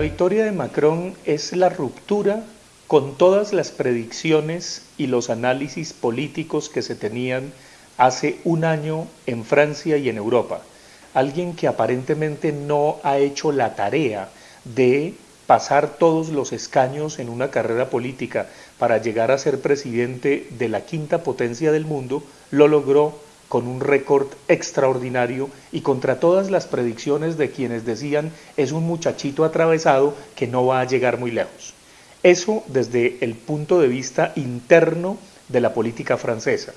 La victoria de Macron es la ruptura con todas las predicciones y los análisis políticos que se tenían hace un año en Francia y en Europa. Alguien que aparentemente no ha hecho la tarea de pasar todos los escaños en una carrera política para llegar a ser presidente de la quinta potencia del mundo, lo logró con un récord extraordinario y contra todas las predicciones de quienes decían es un muchachito atravesado que no va a llegar muy lejos. Eso desde el punto de vista interno de la política francesa.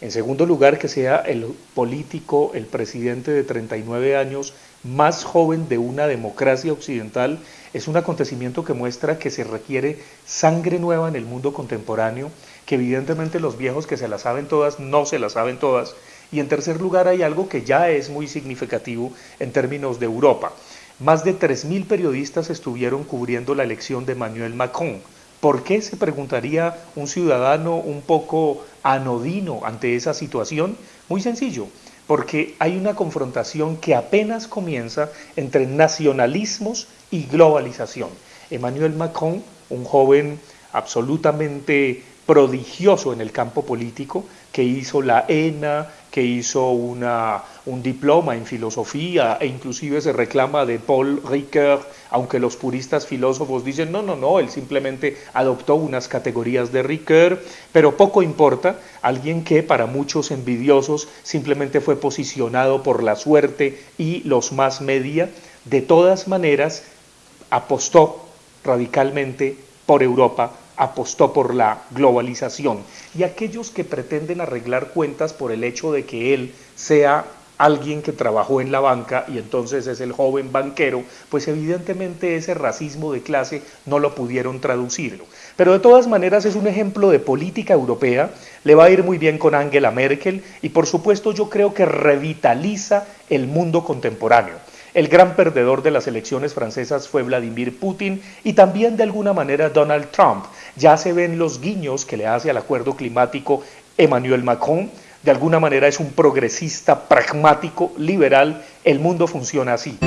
En segundo lugar, que sea el político, el presidente de 39 años más joven de una democracia occidental, es un acontecimiento que muestra que se requiere sangre nueva en el mundo contemporáneo, que evidentemente los viejos que se la saben todas no se la saben todas, y en tercer lugar hay algo que ya es muy significativo en términos de Europa. Más de 3.000 periodistas estuvieron cubriendo la elección de Emmanuel Macron. ¿Por qué se preguntaría un ciudadano un poco anodino ante esa situación? Muy sencillo, porque hay una confrontación que apenas comienza entre nacionalismos y globalización. Emmanuel Macron, un joven absolutamente prodigioso en el campo político, que hizo la ENA, que hizo una, un diploma en filosofía e inclusive se reclama de Paul Ricoeur, aunque los puristas filósofos dicen no, no, no, él simplemente adoptó unas categorías de Ricoeur, pero poco importa, alguien que para muchos envidiosos simplemente fue posicionado por la suerte y los más media, de todas maneras apostó radicalmente por Europa apostó por la globalización y aquellos que pretenden arreglar cuentas por el hecho de que él sea alguien que trabajó en la banca y entonces es el joven banquero, pues evidentemente ese racismo de clase no lo pudieron traducirlo. Pero de todas maneras es un ejemplo de política europea, le va a ir muy bien con Angela Merkel y por supuesto yo creo que revitaliza el mundo contemporáneo. El gran perdedor de las elecciones francesas fue Vladimir Putin y también de alguna manera Donald Trump. Ya se ven los guiños que le hace al acuerdo climático Emmanuel Macron. De alguna manera es un progresista pragmático, liberal. El mundo funciona así.